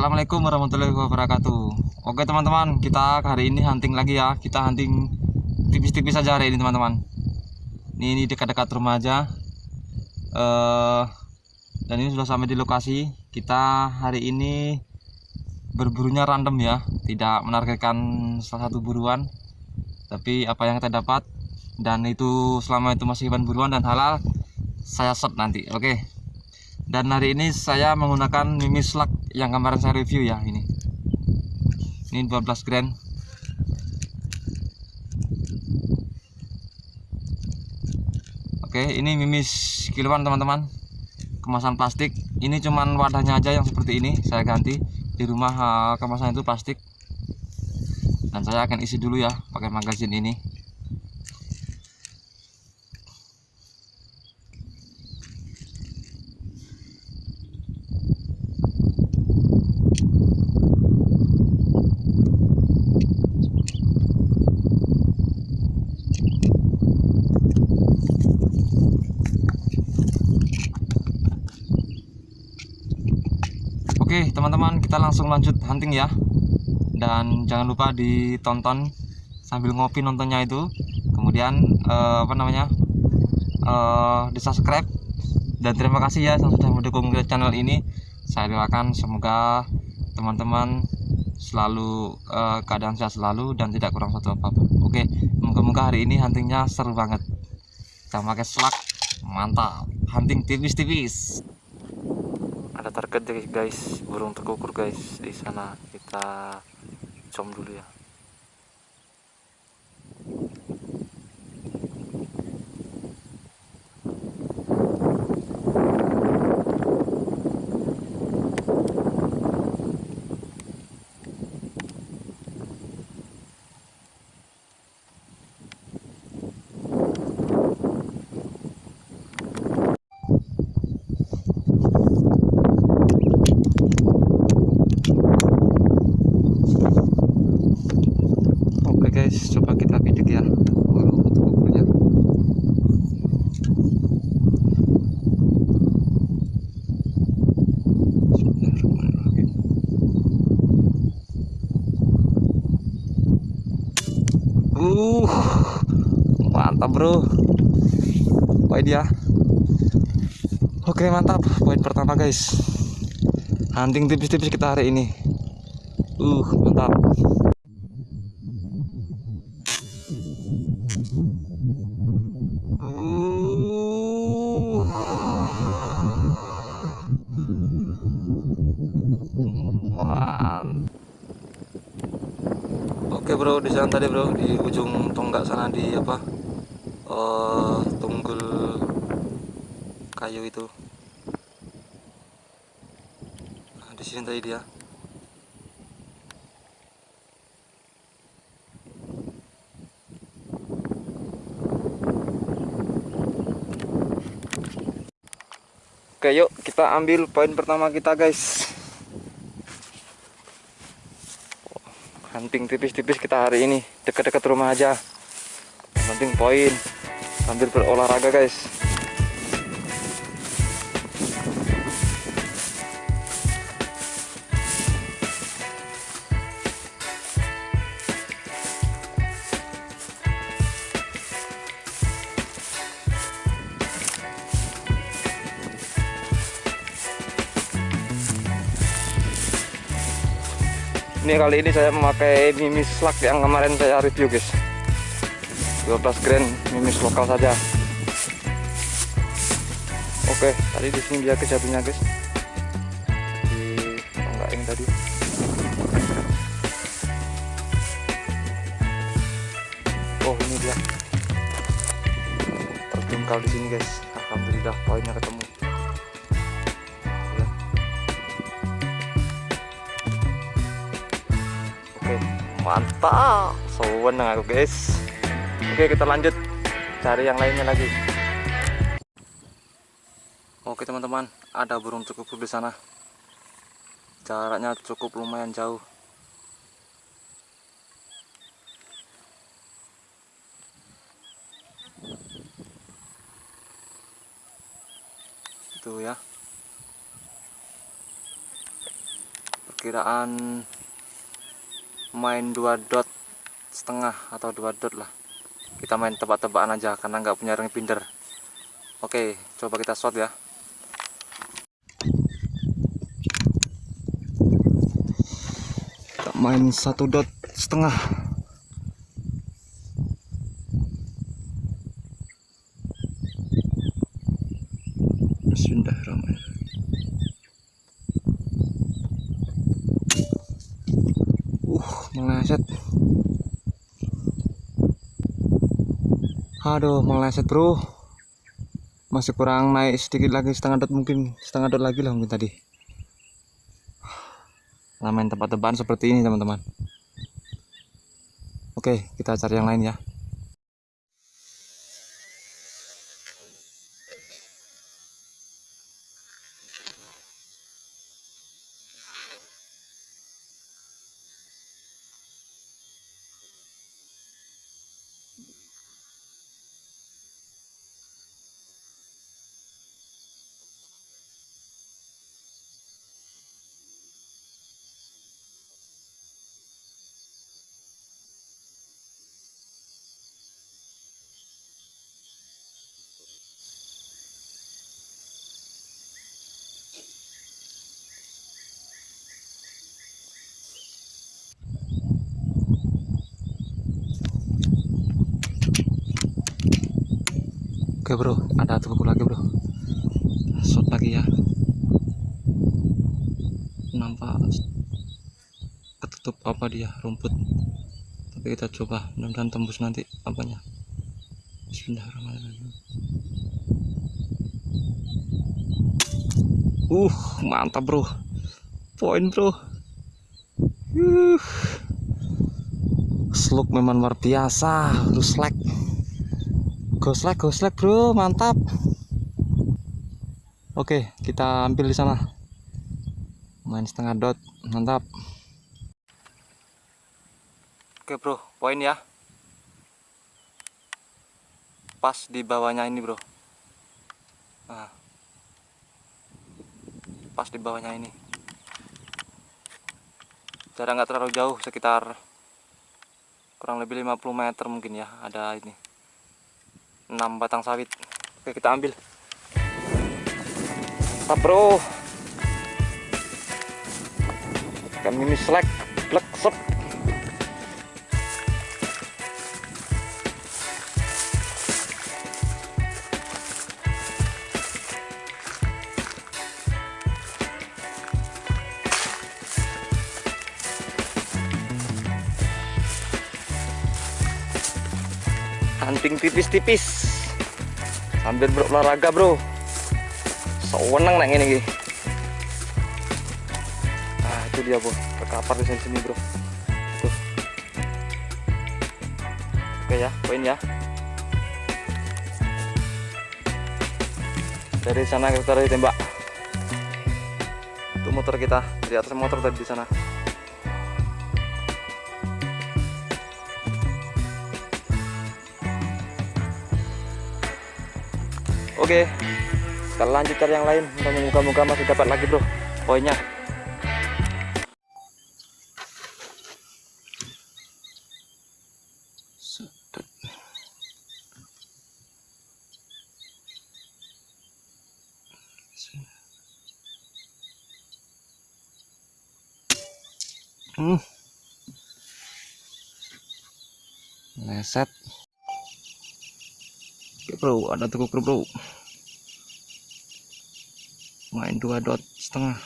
Assalamualaikum warahmatullahi wabarakatuh. Oke teman-teman kita hari ini hunting lagi ya. Kita hunting tipis-tipis saja hari ini teman-teman. Ini, ini dekat-dekat rumah aja. Uh, Dan ini sudah sampai di lokasi. Kita hari ini Berburunya random ya. Tidak menargetkan salah satu buruan. Tapi apa yang kita dapat Dan itu selama itu masih hewan buruan dan halal Saya set nanti oke? Dan hari ini saya menggunakan mimis slug yang kemarin saya review ya ini. Ini 12 grand. Oke ini mimis kiloan teman-teman. Kemasan plastik. Ini cuman wadahnya aja yang seperti ini saya ganti. Di rumah eh, kemasan itu plastik. Dan saya akan isi dulu ya pakai magazin ini Oke teman-teman kita langsung lanjut hunting ya. Dan jangan lupa ditonton sambil ngopi nontonnya itu. Kemudian uh, apa namanya uh, di subscribe dan terima kasih ya yang sudah mendukung channel ini. Saya doakan semoga teman-teman selalu uh, keadaan sehat selalu dan tidak kurang satu apa pun. Oke moga-moga hari ini huntingnya seru banget kita pakai selak mantap. Hunting tipis-tipis. Ada target deh guys. Burung terkukur guys. Di sana kita com dulu ya guys coba kita bidik ya kalau untuk ukurnya uh mantap bro. Poin dia oke mantap. Poin pertama guys. Hunting tipis-tipis kita hari ini. Uh mantap Sana tadi bro, di ujung tonggak sana di apa? Uh, tunggul kayu itu. Nah, di sini tadi dia. Oke yuk kita ambil poin pertama kita guys Tipis-tipis kita hari ini. Dekat-dekat rumah aja. Penting poin. Sambil berolahraga guys ini kali ini saya memakai mimis slug yang kemarin saya review guys. 12 grand mimis lokal saja. Oke tadi di sini dia kejatuhnya guys. Di tonggak ini tadi. Oh ini dia. Terjungkal di sini guys. Alhamdulillah poinnya ketemu mantap. Sewenang aku guys. Oke kita lanjut. Cari yang lainnya lagi. Oke teman-teman. Ada burung cukup di sana. Jaraknya cukup lumayan jauh. Itu ya. Perkiraan main dua dot setengah atau dua dot lah. Kita main tebak-tebakan aja karena nggak punya ring binder. Oke coba kita shot ya. Kita main satu dot setengah. Bismillahirrahmanirrahim uh meleset. Aduh meleset bro. Masih kurang naik sedikit lagi setengah dot mungkin. Setengah dot lagi lah mungkin tadi. Nah, main tempat-tebakan seperti ini teman-teman. Oke kita cari yang lain ya Oke bro, ada tubuh lagi bro. Shot lagi ya. Nampak ketutup apa dia rumput. Tapi kita coba, mudah-mudahan tembus nanti apanya. Bismillahirrahmanirrahim. Uh, mantap bro. Poin bro. Uh. Slug memang luar biasa, terus lag. Goslek, goslek bro, mantap. Oke, kita ambil di sana. Main setengah dot, mantap. Oke bro, poin ya. Pas di bawahnya ini bro. Nah. Pas di bawahnya ini. Jarak nggak terlalu jauh, sekitar kurang lebih 50 meter mungkin ya. Ada ini. 6 batang sawit. Oke kita ambil. Mantap bro. Ikan mini selek blek sep. Hunting tipis-tipis sambil berolahraga bro. Sewenang nang ini nah itu dia bro. Terkapar di sini, bro. Tuh. Oke ya. Poin ya. Dari sana kita dari tembak. Itu motor kita. Di atas motor tadi di sana Oke, kita lanjut cari yang lain. Muka-muka masih dapat lagi bro, poinnya. Hmm. Leset bro ada tukuk bro main dua dot setengah.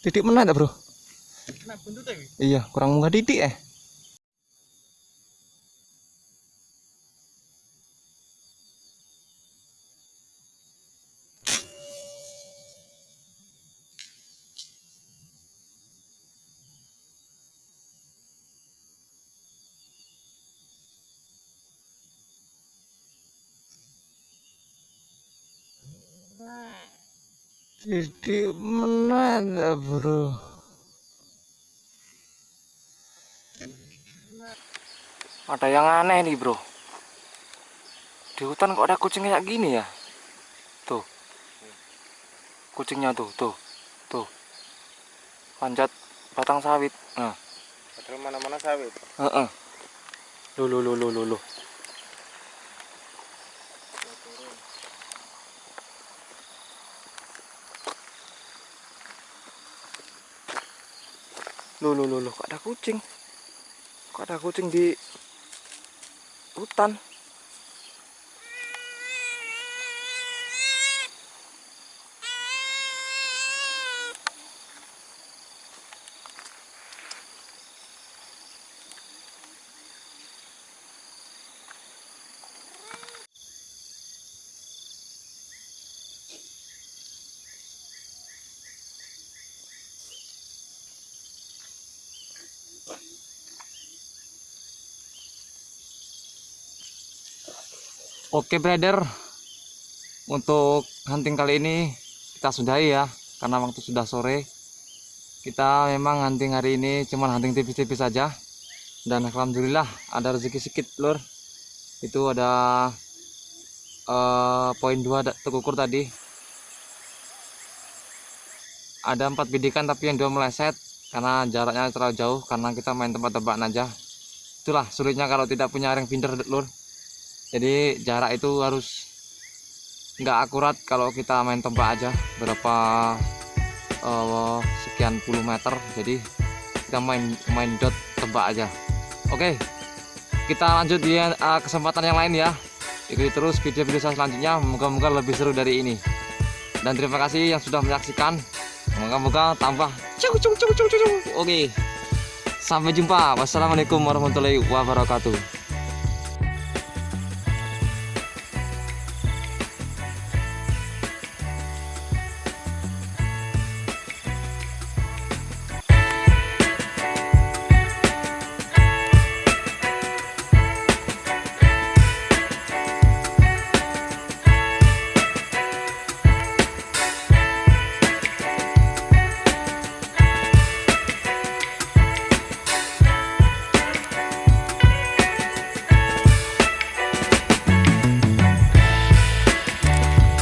Titik mana ada bro? Iya kurang munggah titik eh Jadi mana bro? Ada yang aneh nih bro. di hutan kok ada kucing kayak gini ya tuh kucingnya tuh tuh tuh panjat batang sawit nah Padahal mana-mana sawit. Heeh. Lu lu lu lu lu lu. Lu lu lu lu kok ada kucing? Kok ada kucing di hutan? Oke brother. Untuk hunting kali ini Kita sudahi ya Karena waktu sudah sore. Kita memang hunting hari ini Cuman hunting tipis-tipis saja. Dan Alhamdulillah ada rezeki sedikit lur. Itu ada eh, Poin 2 tekukur tadi. Ada empat bidikan tapi yang dua meleset Karena jaraknya terlalu jauh Karena kita main tempat-tebakan aja. Itulah sulitnya kalau tidak punya ring finder lur jadi jarak itu harus nggak akurat kalau kita main tembak aja. Berapa eh, sekian puluh meter. Jadi kita main main dot tembak aja. Oke kita lanjut di eh, kesempatan yang lain ya. Ikuti terus video-video saya selanjutnya. Moga-moga lebih seru dari ini. Dan terima kasih yang sudah menyaksikan. Moga-moga tambah. Cuk, cuk, cuk, cuk, cuk. oke sampai jumpa. Wassalamualaikum warahmatullahi wabarakatuh